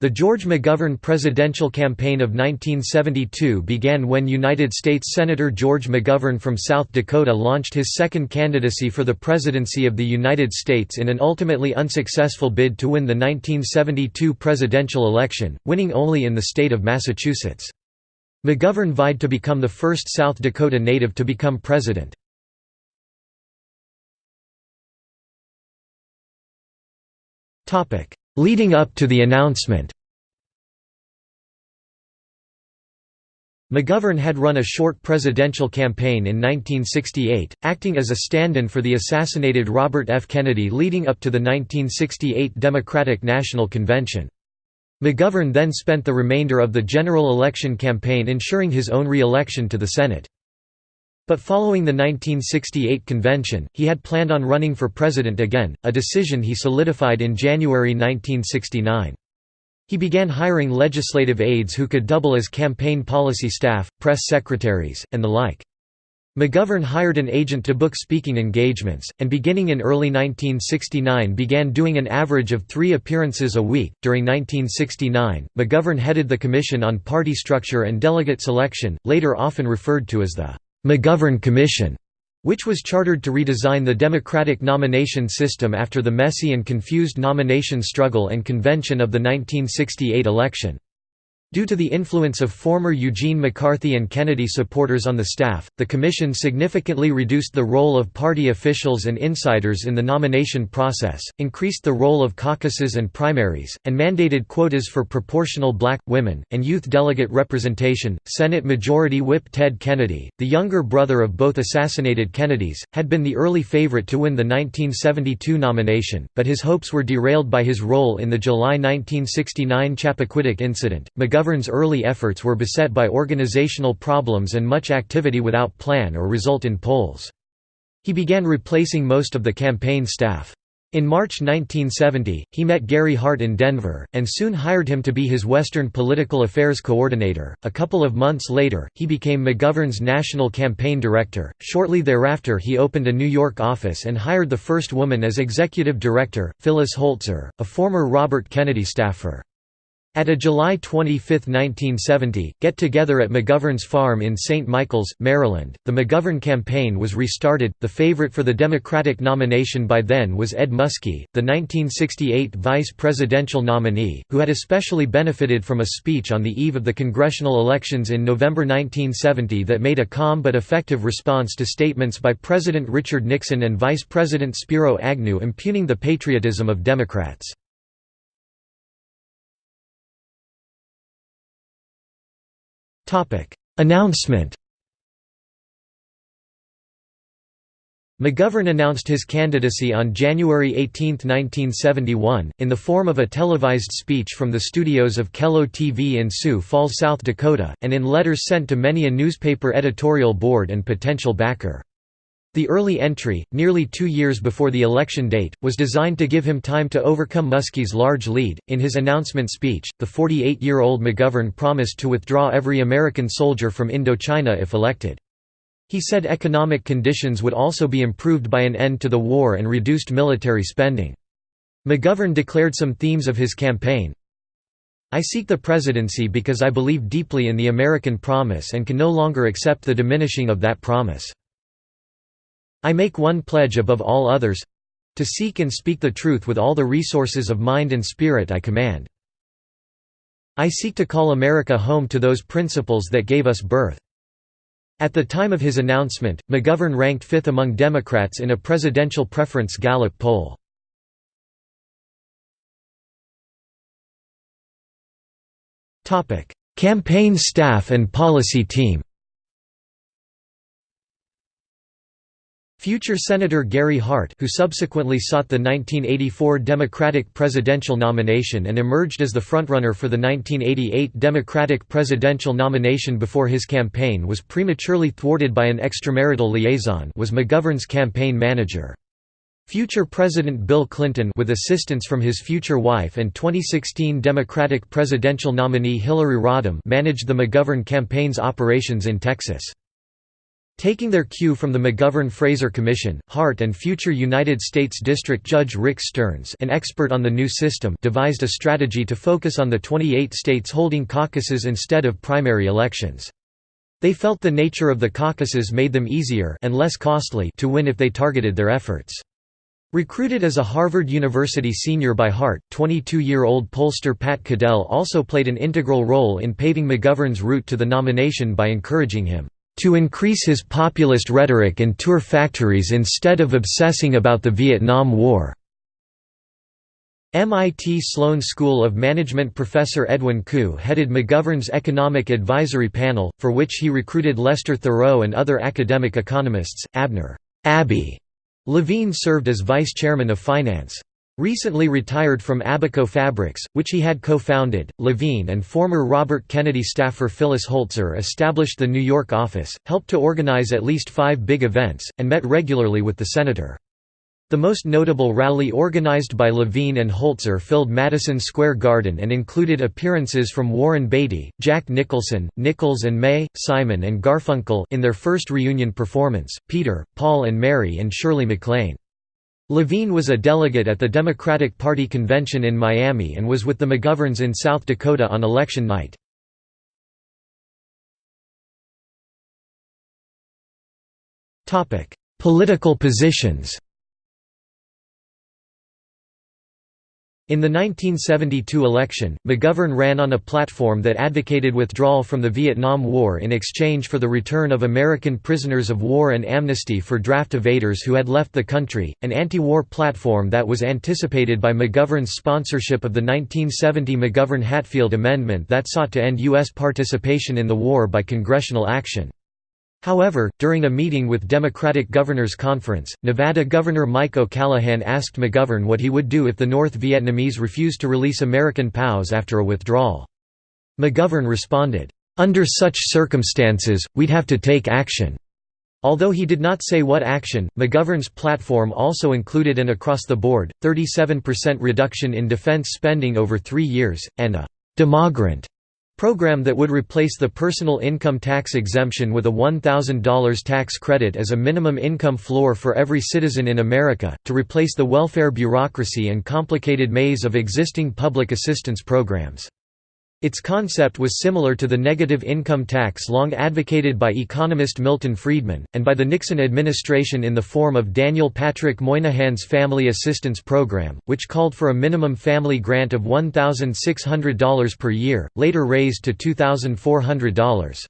The George McGovern presidential campaign of 1972 began when United States Senator George McGovern from South Dakota launched his second candidacy for the presidency of the United States in an ultimately unsuccessful bid to win the 1972 presidential election, winning only in the state of Massachusetts. McGovern vied to become the first South Dakota native to become president. Leading up to the announcement McGovern had run a short presidential campaign in 1968, acting as a stand-in for the assassinated Robert F. Kennedy leading up to the 1968 Democratic National Convention. McGovern then spent the remainder of the general election campaign ensuring his own re-election to the Senate. But following the 1968 convention, he had planned on running for president again, a decision he solidified in January 1969. He began hiring legislative aides who could double as campaign policy staff, press secretaries, and the like. McGovern hired an agent to book speaking engagements, and beginning in early 1969 began doing an average of three appearances a week. During 1969, McGovern headed the Commission on Party Structure and Delegate Selection, later often referred to as the McGovern Commission, which was chartered to redesign the Democratic nomination system after the messy and confused nomination struggle and convention of the 1968 election. Due to the influence of former Eugene McCarthy and Kennedy supporters on the staff, the commission significantly reduced the role of party officials and insiders in the nomination process, increased the role of caucuses and primaries, and mandated quotas for proportional black, women, and youth delegate representation. Senate Majority Whip Ted Kennedy, the younger brother of both assassinated Kennedys, had been the early favorite to win the 1972 nomination, but his hopes were derailed by his role in the July 1969 Chappaquiddick incident. McGovern's early efforts were beset by organizational problems and much activity without plan or result in polls. He began replacing most of the campaign staff. In March 1970, he met Gary Hart in Denver, and soon hired him to be his Western Political Affairs coordinator. A couple of months later, he became McGovern's national campaign director. Shortly thereafter, he opened a New York office and hired the first woman as executive director, Phyllis Holzer, a former Robert Kennedy staffer. At a July 25, 1970, get-together at McGovern's farm in St. Michaels, Maryland, the McGovern campaign was restarted. The favorite for the Democratic nomination by then was Ed Muskie, the 1968 vice presidential nominee, who had especially benefited from a speech on the eve of the congressional elections in November 1970 that made a calm but effective response to statements by President Richard Nixon and Vice President Spiro Agnew impugning the patriotism of Democrats. Announcement McGovern announced his candidacy on January 18, 1971, in the form of a televised speech from the studios of KELO TV in Sioux Falls, South Dakota, and in letters sent to many a newspaper editorial board and potential backer. The early entry, nearly two years before the election date, was designed to give him time to overcome Muskie's large lead. In his announcement speech, the 48 year old McGovern promised to withdraw every American soldier from Indochina if elected. He said economic conditions would also be improved by an end to the war and reduced military spending. McGovern declared some themes of his campaign. I seek the presidency because I believe deeply in the American promise and can no longer accept the diminishing of that promise. I make one pledge above all others—to seek and speak the truth with all the resources of mind and spirit I command. I seek to call America home to those principles that gave us birth. At the time of his announcement, McGovern ranked fifth among Democrats in a presidential preference Gallup poll. Campaign staff and policy team Future Senator Gary Hart who subsequently sought the 1984 Democratic presidential nomination and emerged as the frontrunner for the 1988 Democratic presidential nomination before his campaign was prematurely thwarted by an extramarital liaison was McGovern's campaign manager. Future President Bill Clinton with assistance from his future wife and 2016 Democratic presidential nominee Hillary Rodham managed the McGovern campaign's operations in Texas. Taking their cue from the McGovern-Fraser Commission, Hart and future United States District Judge Rick Stearns an expert on the new system devised a strategy to focus on the 28 states holding caucuses instead of primary elections. They felt the nature of the caucuses made them easier and less costly to win if they targeted their efforts. Recruited as a Harvard University senior by Hart, 22-year-old pollster Pat Caddell also played an integral role in paving McGovern's route to the nomination by encouraging him to increase his populist rhetoric and tour factories instead of obsessing about the Vietnam War. MIT Sloan School of Management professor Edwin Kuh headed McGovern's Economic Advisory Panel, for which he recruited Lester Thurow and other academic economists. Abner Abbey Levine served as vice chairman of finance. Recently retired from Abaco Fabrics, which he had co-founded, Levine and former Robert Kennedy staffer Phyllis Holzer established the New York office, helped to organize at least five big events, and met regularly with the senator. The most notable rally organized by Levine and Holzer filled Madison Square Garden and included appearances from Warren Beatty, Jack Nicholson, Nichols and May, Simon and Garfunkel in their first reunion performance, Peter, Paul and Mary and Shirley MacLaine. Levine was a delegate at the Democratic Party convention in Miami and was with the McGoverns in South Dakota on election night. Political positions In the 1972 election, McGovern ran on a platform that advocated withdrawal from the Vietnam War in exchange for the return of American prisoners of war and amnesty for draft evaders who had left the country, an anti-war platform that was anticipated by McGovern's sponsorship of the 1970 McGovern-Hatfield Amendment that sought to end U.S. participation in the war by congressional action. However, during a meeting with Democratic Governors Conference, Nevada Governor Mike O'Callaghan asked McGovern what he would do if the North Vietnamese refused to release American POWs after a withdrawal. McGovern responded, "'Under such circumstances, we'd have to take action.'" Although he did not say what action, McGovern's platform also included an across-the-board, 37% reduction in defense spending over three years, and a «demogrant» Program that would replace the personal income tax exemption with a $1,000 tax credit as a minimum income floor for every citizen in America, to replace the welfare bureaucracy and complicated maze of existing public assistance programs. Its concept was similar to the negative income tax long advocated by economist Milton Friedman, and by the Nixon administration in the form of Daniel Patrick Moynihan's Family Assistance Program, which called for a minimum family grant of $1,600 per year, later raised to $2,400.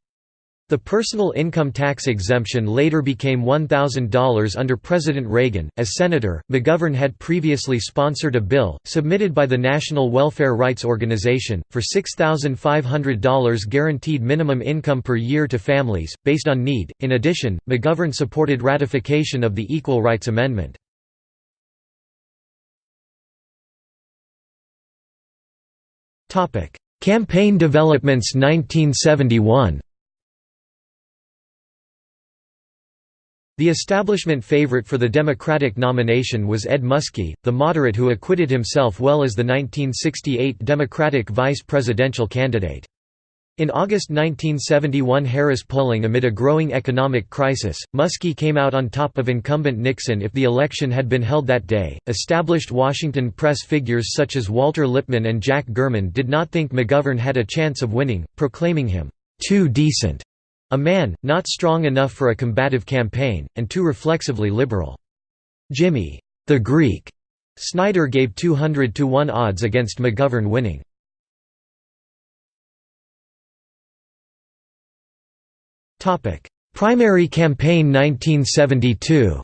The personal income tax exemption later became $1,000 under President Reagan. As Senator, McGovern had previously sponsored a bill, submitted by the National Welfare Rights Organization, for $6,500 guaranteed minimum income per year to families, based on need. In addition, McGovern supported ratification of the Equal Rights Amendment. Campaign developments 1971 The establishment favorite for the Democratic nomination was Ed Muskie, the moderate who acquitted himself well as the 1968 Democratic vice presidential candidate. In August 1971 Harris polling amid a growing economic crisis, Muskie came out on top of incumbent Nixon if the election had been held that day. Established Washington press figures such as Walter Lippmann and Jack Germond did not think McGovern had a chance of winning, proclaiming him too decent a man, not strong enough for a combative campaign, and too reflexively liberal. Jimmy, the Greek, Snyder gave 200 to 1 odds against McGovern winning. Topic: Primary campaign 1972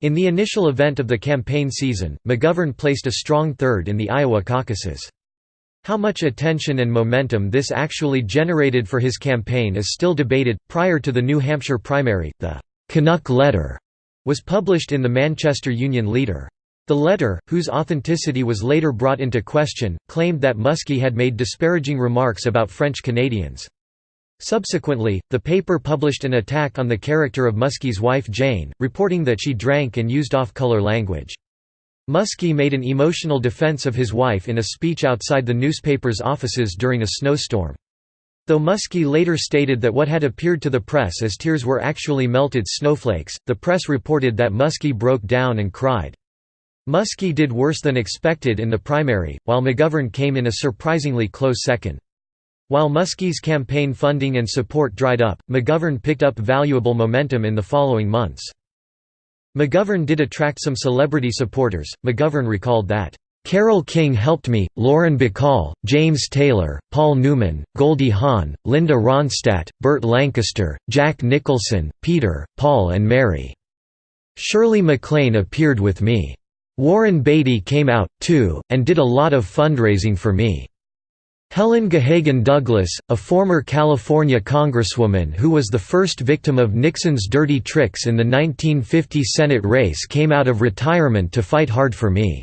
In the initial event of the campaign season, McGovern placed a strong third in the Iowa caucuses. How much attention and momentum this actually generated for his campaign is still debated. Prior to the New Hampshire primary, the Canuck Letter was published in the Manchester Union Leader. The letter, whose authenticity was later brought into question, claimed that Muskie had made disparaging remarks about French Canadians. Subsequently, the paper published an attack on the character of Muskie's wife Jane, reporting that she drank and used off-color language. Muskie made an emotional defense of his wife in a speech outside the newspaper's offices during a snowstorm. Though Muskie later stated that what had appeared to the press as tears were actually melted snowflakes, the press reported that Muskie broke down and cried. Muskie did worse than expected in the primary, while McGovern came in a surprisingly close second. While Muskie's campaign funding and support dried up, McGovern picked up valuable momentum in the following months. McGovern did attract some celebrity supporters. McGovern recalled that, Carole King helped me, Lauren Bacall, James Taylor, Paul Newman, Goldie Hawn, Linda Ronstadt, Burt Lancaster, Jack Nicholson, Peter, Paul and Mary. Shirley MacLaine appeared with me. Warren Beatty came out, too, and did a lot of fundraising for me. Helen Gahagan Douglas, a former California congresswoman who was the first victim of Nixon's dirty tricks in the 1950 Senate race came out of retirement to fight hard for me.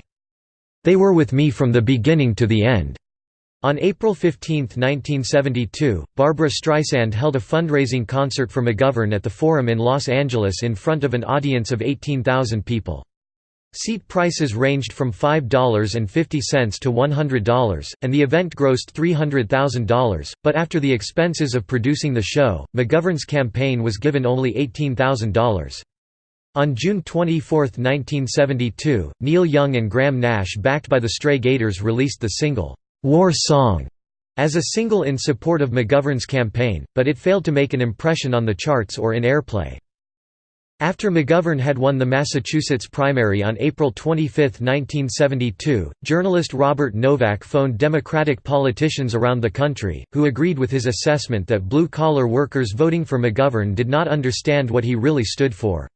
They were with me from the beginning to the end. On April 15, 1972, Barbra Streisand held a fundraising concert for McGovern at the Forum in Los Angeles in front of an audience of 18,000 people. Seat prices ranged from $5.50 to $100, and the event grossed $300,000, but after the expenses of producing the show, McGovern's campaign was given only $18,000. On June 24, 1972, Neil Young and Graham Nash backed by the Stray Gators released the single, "'War Song' as a single in support of McGovern's campaign, but it failed to make an impression on the charts or in airplay. After McGovern had won the Massachusetts primary on April 25, 1972, journalist Robert Novak phoned Democratic politicians around the country, who agreed with his assessment that blue-collar workers voting for McGovern did not understand what he really stood for.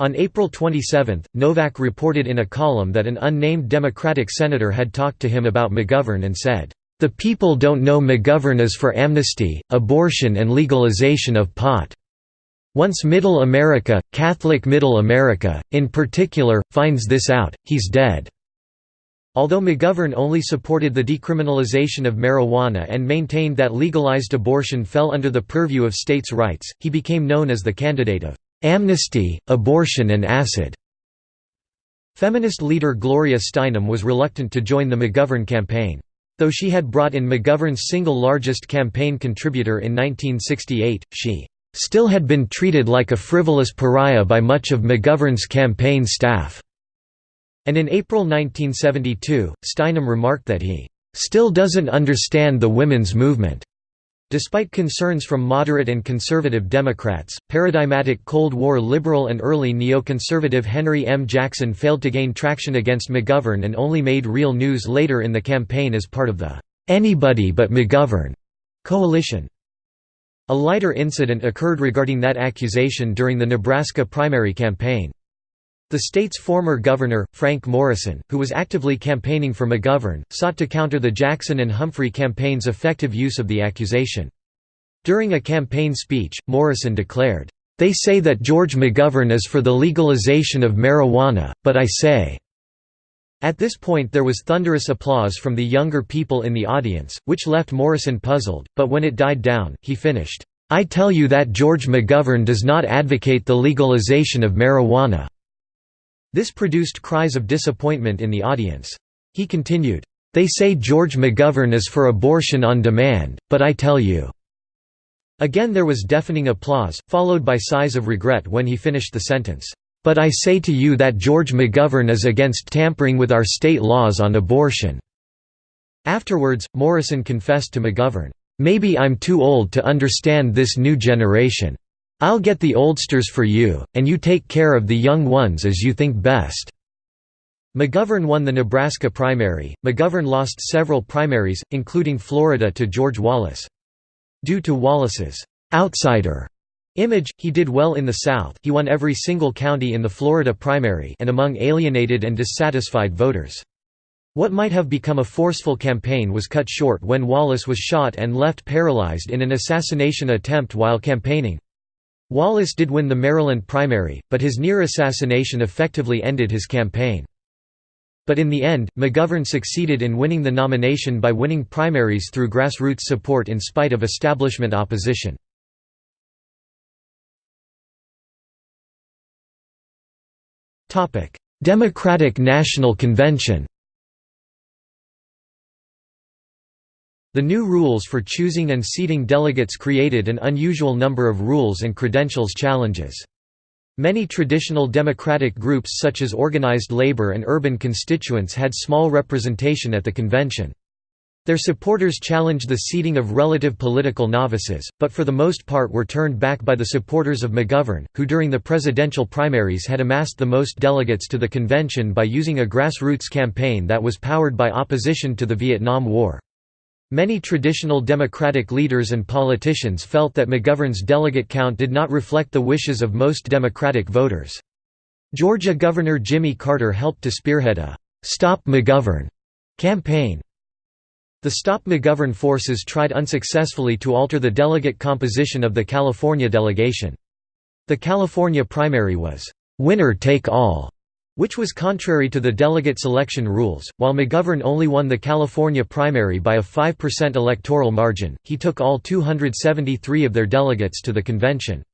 On April 27, Novak reported in a column that an unnamed Democratic senator had talked to him about McGovern and said, "...the people don't know McGovern is for amnesty, abortion and legalization of pot. Once Middle America, Catholic Middle America, in particular, finds this out, he's dead." Although McGovern only supported the decriminalization of marijuana and maintained that legalized abortion fell under the purview of states' rights, he became known as the candidate of Amnesty, abortion and acid. Feminist leader Gloria Steinem was reluctant to join the McGovern campaign. Though she had brought in McGovern's single largest campaign contributor in 1968, she still had been treated like a frivolous pariah by much of McGovern's campaign staff. And in April 1972, Steinem remarked that he still doesn't understand the women's movement. Despite concerns from moderate and conservative Democrats, paradigmatic Cold War liberal and early neoconservative Henry M. Jackson failed to gain traction against McGovern and only made real news later in the campaign as part of the "'Anybody but McGovern' coalition. A lighter incident occurred regarding that accusation during the Nebraska primary campaign. The state's former governor, Frank Morrison, who was actively campaigning for McGovern, sought to counter the Jackson and Humphrey campaign's effective use of the accusation. During a campaign speech, Morrison declared, "...they say that George McGovern is for the legalization of marijuana, but I say." At this point there was thunderous applause from the younger people in the audience, which left Morrison puzzled, but when it died down, he finished, "...I tell you that George McGovern does not advocate the legalization of marijuana." This produced cries of disappointment in the audience. He continued, "...they say George McGovern is for abortion on demand, but I tell you." Again there was deafening applause, followed by sighs of regret when he finished the sentence, "...but I say to you that George McGovern is against tampering with our state laws on abortion." Afterwards, Morrison confessed to McGovern, "...maybe I'm too old to understand this new generation. I'll get the oldsters for you, and you take care of the young ones as you think best." McGovern won the Nebraska primary. McGovern lost several primaries, including Florida to George Wallace. Due to Wallace's outsider image, he did well in the South. He won every single county in the Florida primary and among alienated and dissatisfied voters. What might have become a forceful campaign was cut short when Wallace was shot and left paralyzed in an assassination attempt while campaigning. Wallace did win the Maryland primary, but his near assassination effectively ended his campaign. But in the end, McGovern succeeded in winning the nomination by winning primaries through grassroots support in spite of establishment opposition. Democratic National Convention The new rules for choosing and seating delegates created an unusual number of rules and credentials challenges. Many traditional democratic groups such as organized labor and urban constituents had small representation at the convention. Their supporters challenged the seating of relative political novices, but for the most part were turned back by the supporters of McGovern, who during the presidential primaries had amassed the most delegates to the convention by using a grassroots campaign that was powered by opposition to the Vietnam War. Many traditional Democratic leaders and politicians felt that McGovern's delegate count did not reflect the wishes of most Democratic voters. Georgia Governor Jimmy Carter helped to spearhead a «Stop McGovern» campaign. The Stop McGovern forces tried unsuccessfully to alter the delegate composition of the California delegation. The California primary was «winner take all» which was contrary to the delegate selection rules. While McGovern only won the California primary by a 5% electoral margin, he took all 273 of their delegates to the convention.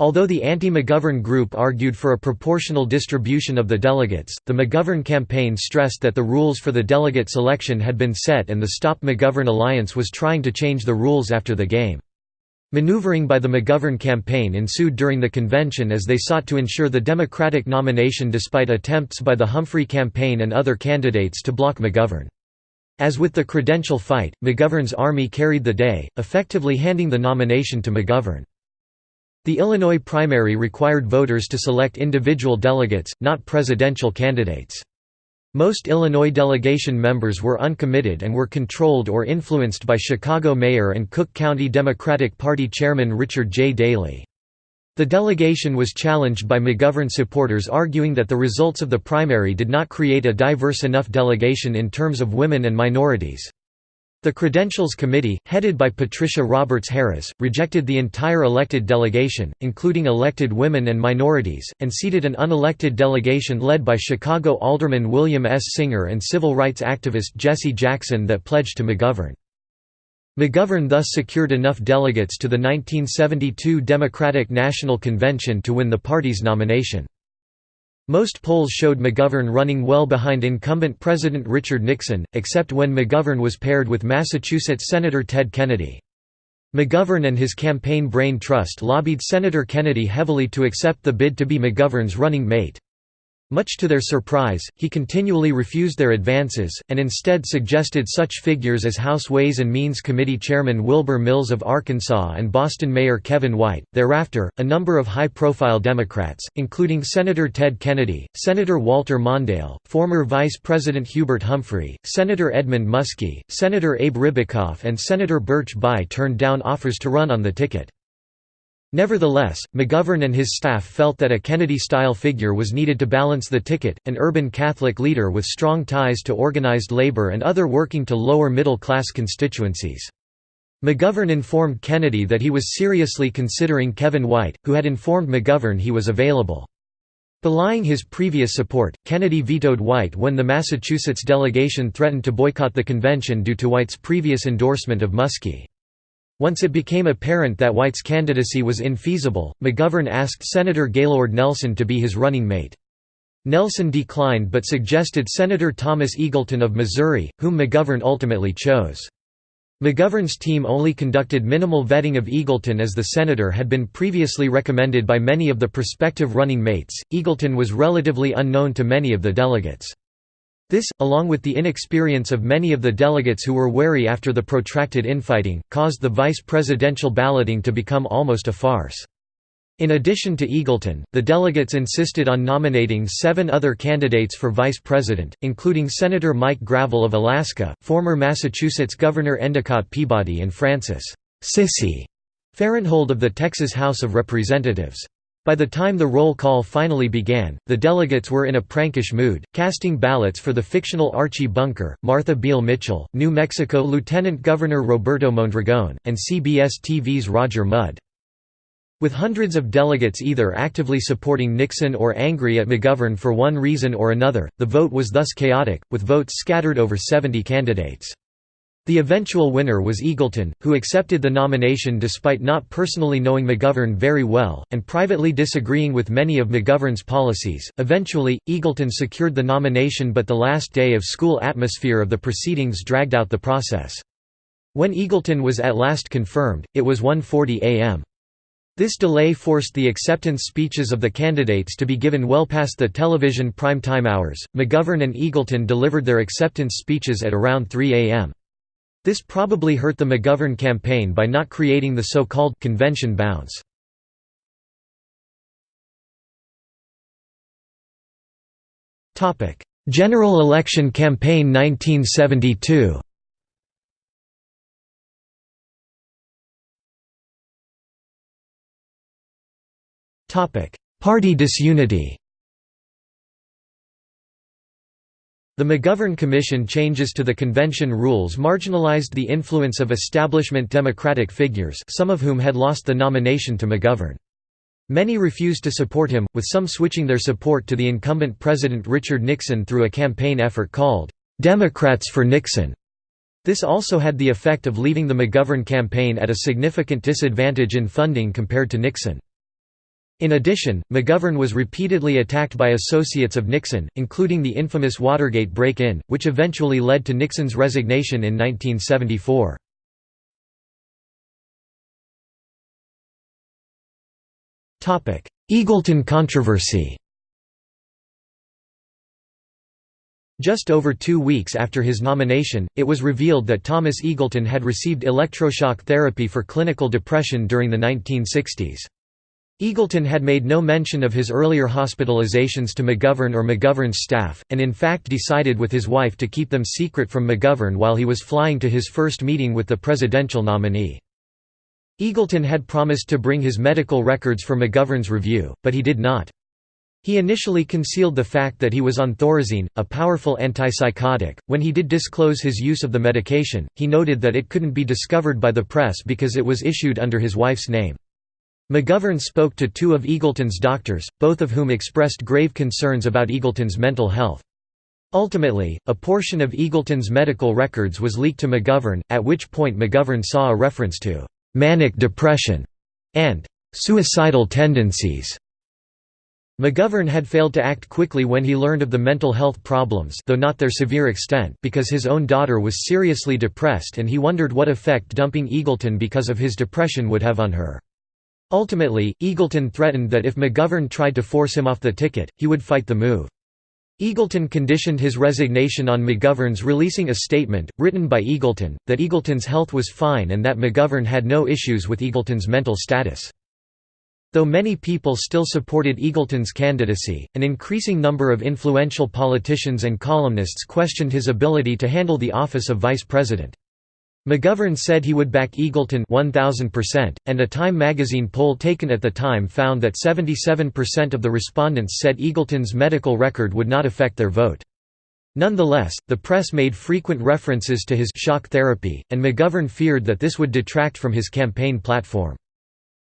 Although the anti-McGovern group argued for a proportional distribution of the delegates, the McGovern campaign stressed that the rules for the delegate selection had been set and the Stop McGovern Alliance was trying to change the rules after the game. Maneuvering by the McGovern campaign ensued during the convention as they sought to ensure the Democratic nomination despite attempts by the Humphrey campaign and other candidates to block McGovern. As with the credential fight, McGovern's army carried the day, effectively handing the nomination to McGovern. The Illinois primary required voters to select individual delegates, not presidential candidates. Most Illinois delegation members were uncommitted and were controlled or influenced by Chicago Mayor and Cook County Democratic Party Chairman Richard J. Daley. The delegation was challenged by McGovern supporters arguing that the results of the primary did not create a diverse enough delegation in terms of women and minorities. The Credentials Committee, headed by Patricia Roberts Harris, rejected the entire elected delegation, including elected women and minorities, and seated an unelected delegation led by Chicago Alderman William S. Singer and civil rights activist Jesse Jackson that pledged to McGovern. McGovern thus secured enough delegates to the 1972 Democratic National Convention to win the party's nomination. Most polls showed McGovern running well behind incumbent President Richard Nixon, except when McGovern was paired with Massachusetts Senator Ted Kennedy. McGovern and his campaign Brain Trust lobbied Senator Kennedy heavily to accept the bid to be McGovern's running mate. Much to their surprise, he continually refused their advances, and instead suggested such figures as House Ways and Means Committee Chairman Wilbur Mills of Arkansas and Boston Mayor Kevin White. Thereafter, a number of high profile Democrats, including Senator Ted Kennedy, Senator Walter Mondale, former Vice President Hubert Humphrey, Senator Edmund Muskie, Senator Abe Ribicoff, and Senator Birch Bayh turned down offers to run on the ticket. Nevertheless, McGovern and his staff felt that a Kennedy-style figure was needed to balance the ticket, an urban Catholic leader with strong ties to organized labor and other working to lower middle-class constituencies. McGovern informed Kennedy that he was seriously considering Kevin White, who had informed McGovern he was available. Belying his previous support, Kennedy vetoed White when the Massachusetts delegation threatened to boycott the convention due to White's previous endorsement of Muskie. Once it became apparent that White's candidacy was infeasible, McGovern asked Senator Gaylord Nelson to be his running mate. Nelson declined but suggested Senator Thomas Eagleton of Missouri, whom McGovern ultimately chose. McGovern's team only conducted minimal vetting of Eagleton as the senator had been previously recommended by many of the prospective running mates. Eagleton was relatively unknown to many of the delegates. This, along with the inexperience of many of the delegates who were wary after the protracted infighting, caused the vice presidential balloting to become almost a farce. In addition to Eagleton, the delegates insisted on nominating seven other candidates for vice president, including Senator Mike Gravel of Alaska, former Massachusetts Governor Endicott Peabody and Frances Sissy Farenthold of the Texas House of Representatives. By the time the roll call finally began, the delegates were in a prankish mood, casting ballots for the fictional Archie Bunker, Martha Beale Mitchell, New Mexico Lieutenant Governor Roberto Mondragon, and CBS TV's Roger Mudd. With hundreds of delegates either actively supporting Nixon or angry at McGovern for one reason or another, the vote was thus chaotic, with votes scattered over 70 candidates. The eventual winner was Eagleton, who accepted the nomination despite not personally knowing McGovern very well, and privately disagreeing with many of McGovern's policies. Eventually, Eagleton secured the nomination, but the last day of school atmosphere of the proceedings dragged out the process. When Eagleton was at last confirmed, it was 1.40 am. This delay forced the acceptance speeches of the candidates to be given well past the television prime time hours. McGovern and Eagleton delivered their acceptance speeches at around 3 am. This probably hurt the McGovern campaign by not creating the so-called convention bounce. General election campaign 1972 Party disunity The McGovern Commission changes to the convention rules marginalized the influence of establishment Democratic figures some of whom had lost the nomination to McGovern. Many refused to support him, with some switching their support to the incumbent President Richard Nixon through a campaign effort called, "'Democrats for Nixon'". This also had the effect of leaving the McGovern campaign at a significant disadvantage in funding compared to Nixon. In addition, McGovern was repeatedly attacked by associates of Nixon, including the infamous Watergate break-in, which eventually led to Nixon's resignation in 1974. Eagleton controversy Just over two weeks after his nomination, it was revealed that Thomas Eagleton had received electroshock therapy for clinical depression during the 1960s. Eagleton had made no mention of his earlier hospitalizations to McGovern or McGovern's staff, and in fact decided with his wife to keep them secret from McGovern while he was flying to his first meeting with the presidential nominee. Eagleton had promised to bring his medical records for McGovern's review, but he did not. He initially concealed the fact that he was on Thorazine, a powerful antipsychotic. When he did disclose his use of the medication, he noted that it couldn't be discovered by the press because it was issued under his wife's name. McGovern spoke to two of Eagleton's doctors, both of whom expressed grave concerns about Eagleton's mental health. Ultimately, a portion of Eagleton's medical records was leaked to McGovern, at which point McGovern saw a reference to «manic depression» and «suicidal tendencies». McGovern had failed to act quickly when he learned of the mental health problems though not their severe extent because his own daughter was seriously depressed and he wondered what effect dumping Eagleton because of his depression would have on her. Ultimately, Eagleton threatened that if McGovern tried to force him off the ticket, he would fight the move. Eagleton conditioned his resignation on McGovern's releasing a statement, written by Eagleton, that Eagleton's health was fine and that McGovern had no issues with Eagleton's mental status. Though many people still supported Eagleton's candidacy, an increasing number of influential politicians and columnists questioned his ability to handle the office of vice president. McGovern said he would back Eagleton 1000%, and a Time magazine poll taken at the time found that 77% of the respondents said Eagleton's medical record would not affect their vote. Nonetheless, the press made frequent references to his shock therapy, and McGovern feared that this would detract from his campaign platform.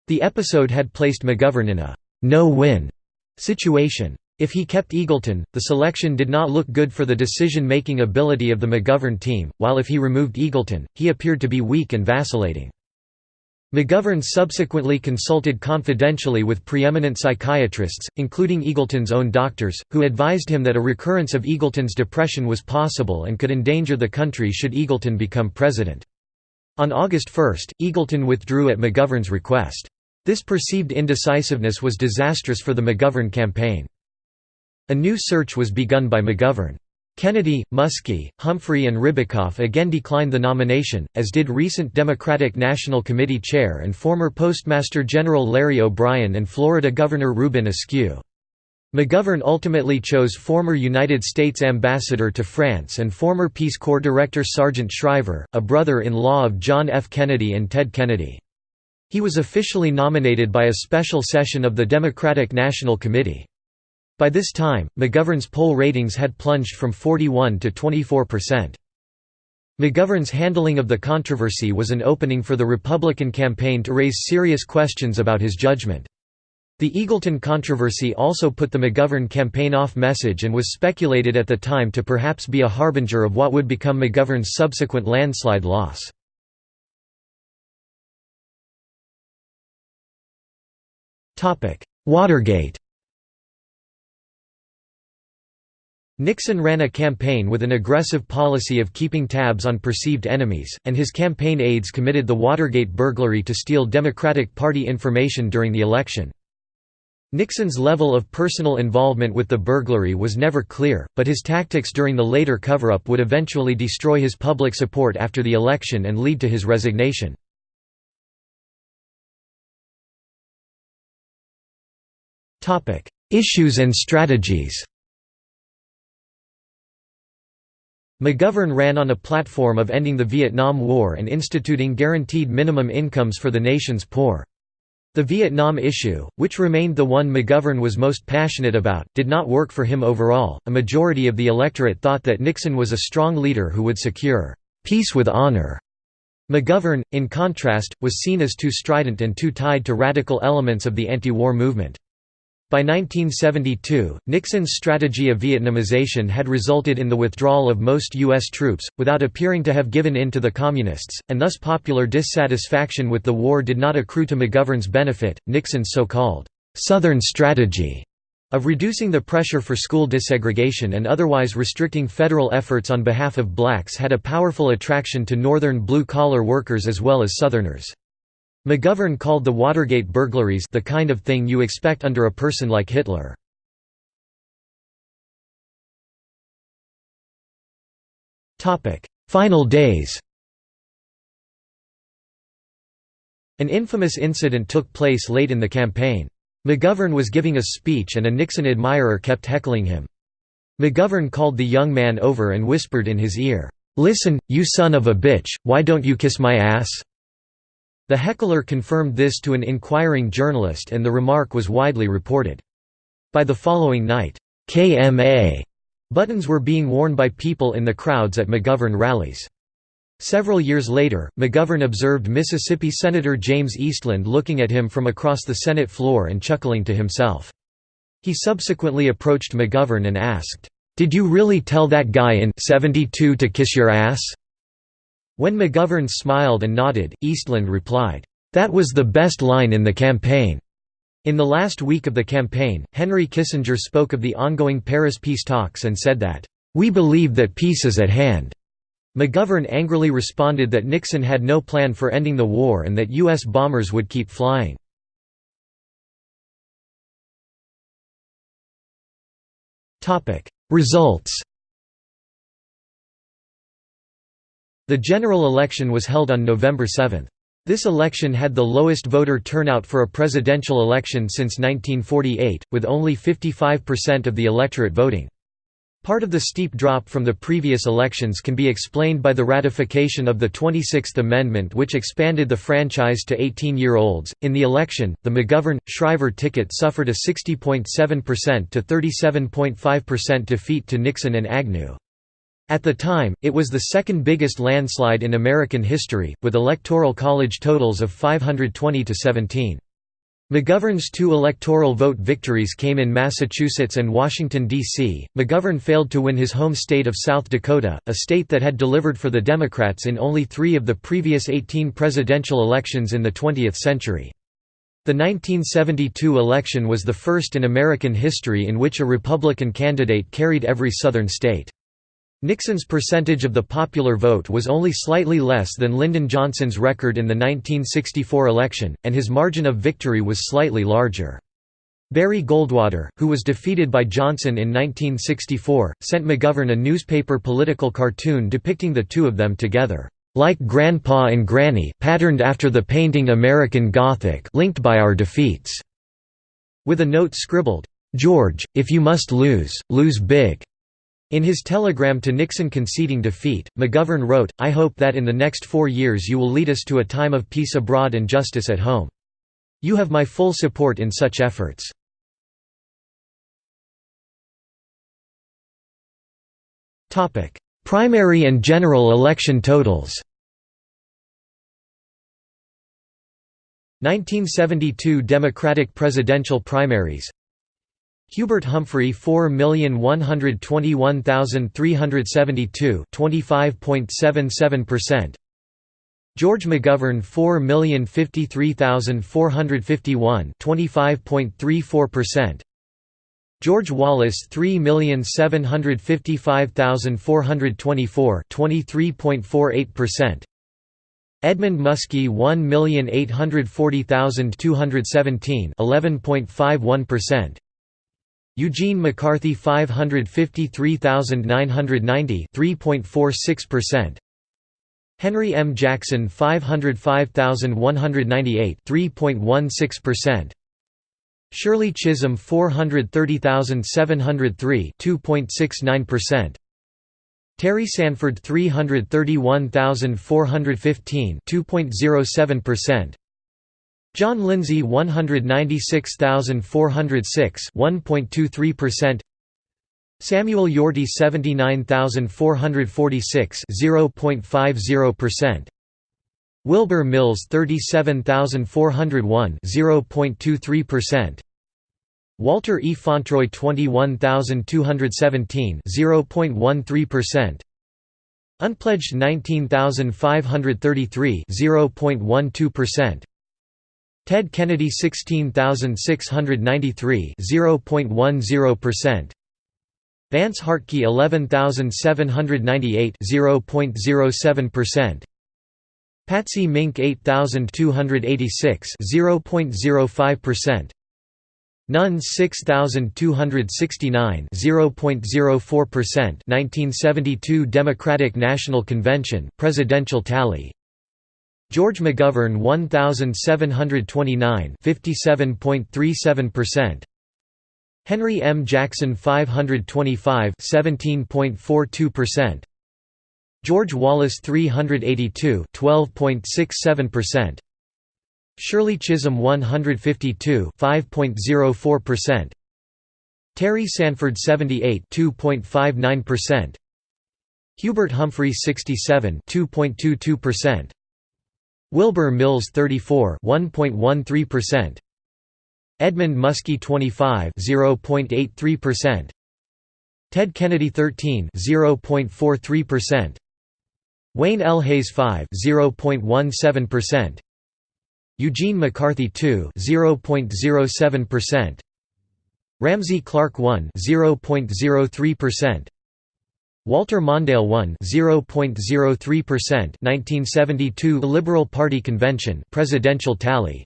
The episode had placed McGovern in a no-win situation. If he kept Eagleton, the selection did not look good for the decision-making ability of the McGovern team, while if he removed Eagleton, he appeared to be weak and vacillating. McGovern subsequently consulted confidentially with preeminent psychiatrists, including Eagleton's own doctors, who advised him that a recurrence of Eagleton's depression was possible and could endanger the country should Eagleton become president. On August 1, Eagleton withdrew at McGovern's request. This perceived indecisiveness was disastrous for the McGovern campaign. A new search was begun by McGovern. Kennedy, Muskie, Humphrey and Ribicoff again declined the nomination, as did recent Democratic National Committee chair and former Postmaster General Larry O'Brien and Florida Governor Reuben Askew. McGovern ultimately chose former United States Ambassador to France and former Peace Corps Director Sargent Shriver, a brother-in-law of John F. Kennedy and Ted Kennedy. He was officially nominated by a special session of the Democratic National Committee. By this time, McGovern's poll ratings had plunged from 41 to 24 percent. McGovern's handling of the controversy was an opening for the Republican campaign to raise serious questions about his judgment. The Eagleton controversy also put the McGovern campaign off message and was speculated at the time to perhaps be a harbinger of what would become McGovern's subsequent landslide loss. Watergate Nixon ran a campaign with an aggressive policy of keeping tabs on perceived enemies, and his campaign aides committed the Watergate burglary to steal Democratic Party information during the election. Nixon's level of personal involvement with the burglary was never clear, but his tactics during the later cover-up would eventually destroy his public support after the election and lead to his resignation. Issues and strategies McGovern ran on a platform of ending the Vietnam War and instituting guaranteed minimum incomes for the nation's poor. The Vietnam issue, which remained the one McGovern was most passionate about, did not work for him overall. A majority of the electorate thought that Nixon was a strong leader who would secure peace with honor. McGovern, in contrast, was seen as too strident and too tied to radical elements of the anti-war movement. By 1972, Nixon's strategy of Vietnamization had resulted in the withdrawal of most U.S. troops, without appearing to have given in to the Communists, and thus popular dissatisfaction with the war did not accrue to McGovern's benefit. Nixon's so called Southern strategy of reducing the pressure for school desegregation and otherwise restricting federal efforts on behalf of blacks had a powerful attraction to Northern blue-collar workers as well as Southerners. McGovern called the Watergate burglaries the kind of thing you expect under a person like Hitler. Final days An infamous incident took place late in the campaign. McGovern was giving a speech and a Nixon admirer kept heckling him. McGovern called the young man over and whispered in his ear, "'Listen, you son of a bitch, why don't you kiss my ass?' The heckler confirmed this to an inquiring journalist and the remark was widely reported. By the following night, KMA buttons were being worn by people in the crowds at McGovern rallies. Several years later, McGovern observed Mississippi Senator James Eastland looking at him from across the Senate floor and chuckling to himself. He subsequently approached McGovern and asked, "'Did you really tell that guy in 72 to kiss your ass?' When McGovern smiled and nodded, Eastland replied, "'That was the best line in the campaign.'" In the last week of the campaign, Henry Kissinger spoke of the ongoing Paris peace talks and said that, "'We believe that peace is at hand.'" McGovern angrily responded that Nixon had no plan for ending the war and that U.S. bombers would keep flying. Results The general election was held on November 7. This election had the lowest voter turnout for a presidential election since 1948, with only 55% of the electorate voting. Part of the steep drop from the previous elections can be explained by the ratification of the 26th Amendment, which expanded the franchise to 18 year olds. In the election, the McGovern Shriver ticket suffered a 60.7% to 37.5% defeat to Nixon and Agnew. At the time, it was the second biggest landslide in American history, with electoral college totals of 520 to 17. McGovern's two electoral vote victories came in Massachusetts and Washington, D.C. McGovern failed to win his home state of South Dakota, a state that had delivered for the Democrats in only three of the previous 18 presidential elections in the 20th century. The 1972 election was the first in American history in which a Republican candidate carried every Southern state. Nixon's percentage of the popular vote was only slightly less than Lyndon Johnson's record in the 1964 election, and his margin of victory was slightly larger. Barry Goldwater, who was defeated by Johnson in 1964, sent McGovern a newspaper political cartoon depicting the two of them together, "...like Grandpa and Granny patterned after the painting American Gothic linked by our defeats", with a note scribbled, "George, if you must lose, lose big." In his telegram to Nixon conceding defeat, McGovern wrote, I hope that in the next four years you will lead us to a time of peace abroad and justice at home. You have my full support in such efforts. Primary and general election totals 1972 Democratic presidential primaries Hubert Humphrey 4,121,372 25.77% George McGovern 4,053,451 25.34% George Wallace 3755424 23.48% Edmund Muskie 1840217 11.51% Eugene McCarthy 553990 3.46% Henry M. Jackson 505198 3.16% Shirley Chisholm 430703 2.69% Terry Sanford 331415 2.07% John Lindsay 196406 1.23% Samuel Yorty 79446 0.50% Wilbur Mills 37401 0.23% Walter E. Fauntroy 21217 0.13% Unpledged 19533 0.12% Ted Kennedy 16693 0.10% Vance Hartke 11798 0.07% Patsy Mink 8286 0.05% Nuns 6269 0.04% 1972 Democratic National Convention presidential tally George McGovern 1729 57.37% Henry M. Jackson 525 17.42% George Wallace 382 12.67% Shirley Chisholm 152 5.04% Terry Sanford 78 2.59% Hubert Humphrey 67 2.22% Wilbur Mills 34 1.13% Edmund Muskie 25 0.83% Ted Kennedy 13 0.43% Wayne L. Hays 5 0.17% Eugene McCarthy 2 0.07% Ramsey Clark 1 0.03% Walter Mondale 1 0.03% 1972 Liberal Party Convention presidential tally.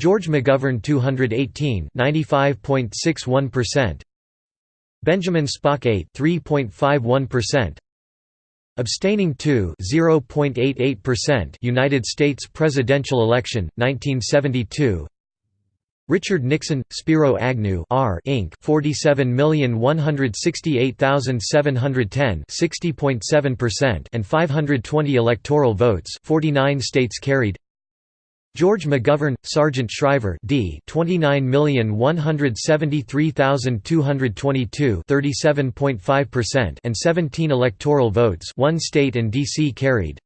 George McGovern 218 95.61% Benjamin Spock 8 3.51% Abstaining 2 0.88% United States presidential election 1972 Richard Nixon, Spiro Agnew R Inc. 47168710 60.7% and 520 electoral votes 49 states carried George McGovern, Sargent Shriver D. 29173222 37.5% and 17 electoral votes, one state and D.C. carried.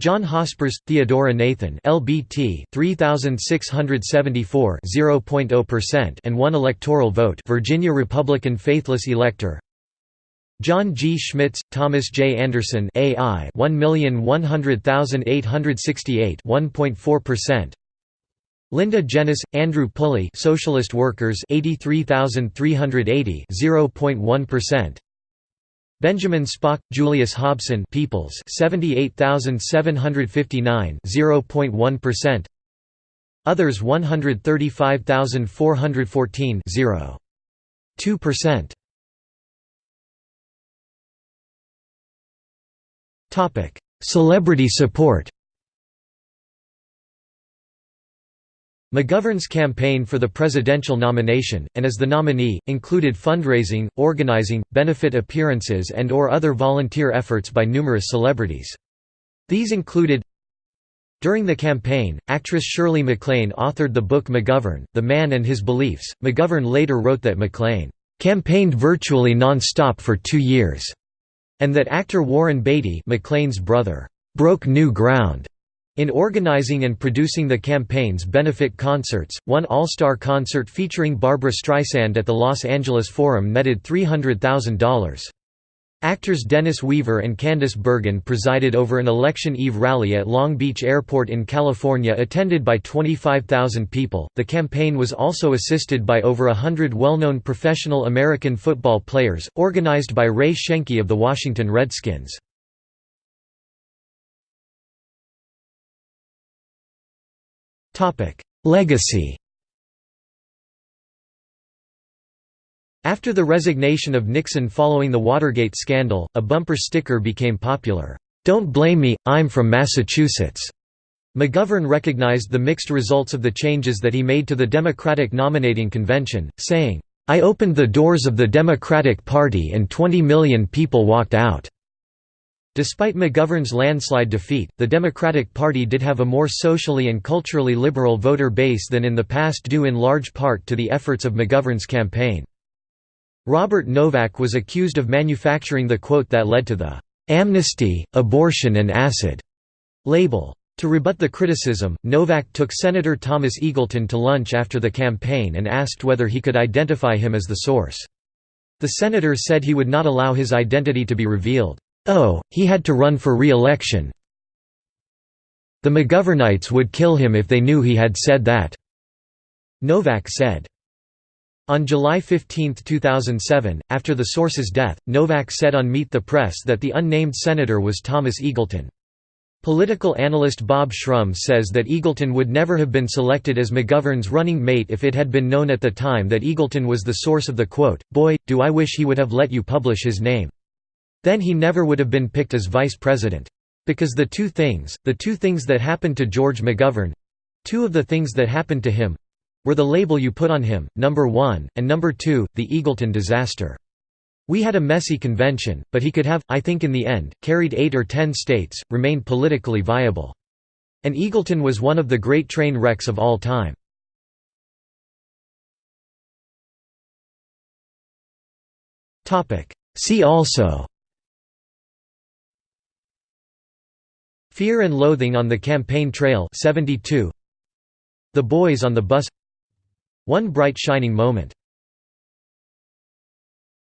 John Hospers, Theodora Nathan LBT 3674 0.0% and one electoral vote Virginia Republican faithless elector John G. Schmitz, Thomas J. Anderson AI 1,100,868 1.4%. Linda Jenness, Andrew Pulley Socialist Workers 83,380 0.1%. Benjamin Spock, Julius Hobson Peoples 78,759 0.1%. Others 135,414 0.2%. Topic: Celebrity support McGovern's campaign for the presidential nomination, and as the nominee, included fundraising, organizing, benefit appearances and or other volunteer efforts by numerous celebrities. These included During the campaign, actress Shirley MacLaine authored the book McGovern, The Man and His Beliefs. McGovern later wrote that MacLaine campaigned virtually non-stop for two years and that actor Warren Beatty MacLaine's brother, broke new ground in organizing and producing the campaign's benefit concerts, one all-star concert featuring Barbra Streisand at the Los Angeles Forum netted $300,000. Actors Dennis Weaver and Candice Bergen presided over an election eve rally at Long Beach Airport in California attended by 25,000 people. The campaign was also assisted by over hundred well-known professional American football players, organized by Ray Schoenke of the Washington Redskins. Legacy After the resignation of Nixon following the Watergate scandal, a bumper sticker became popular, "'Don't blame me, I'm from Massachusetts'". McGovern recognized the mixed results of the changes that he made to the Democratic nominating convention, saying, "'I opened the doors of the Democratic Party and 20 million people walked out." Despite McGovern's landslide defeat, the Democratic Party did have a more socially and culturally liberal voter base than in the past due in large part to the efforts of McGovern's campaign. Robert Novak was accused of manufacturing the quote that led to the "'amnesty, abortion and acid' label. To rebut the criticism, Novak took Senator Thomas Eagleton to lunch after the campaign and asked whether he could identify him as the source. The senator said he would not allow his identity to be revealed. Oh, he had to run for re-election. The McGovernites would kill him if they knew he had said that," Novak said. On July 15, 2007, after the source's death, Novak said on Meet the Press that the unnamed senator was Thomas Eagleton. Political analyst Bob Shrum says that Eagleton would never have been selected as McGovern's running mate if it had been known at the time that Eagleton was the source of the quote, boy, do I wish he would have let you publish his name. Then he never would have been picked as vice president. Because the two things, the two things that happened to George McGovern—two of the things that happened to him, were the label you put on him, number one, and number two, the Eagleton disaster. We had a messy convention, but he could have, I think in the end, carried eight or ten states, remained politically viable. And Eagleton was one of the great train wrecks of all time. See also Fear and Loathing on the Campaign Trail 72 The Boys on the Bus. One bright shining moment